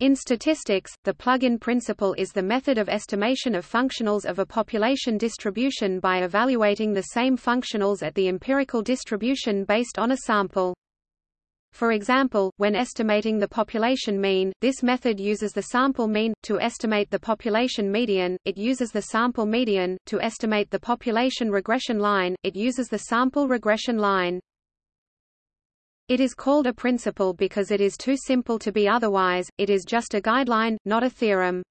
In statistics, the plug-in principle is the method of estimation of functionals of a population distribution by evaluating the same functionals at the empirical distribution based on a sample. For example, when estimating the population mean, this method uses the sample mean, to estimate the population median, it uses the sample median, to estimate the population regression line, it uses the sample regression line. It is called a principle because it is too simple to be otherwise, it is just a guideline, not a theorem.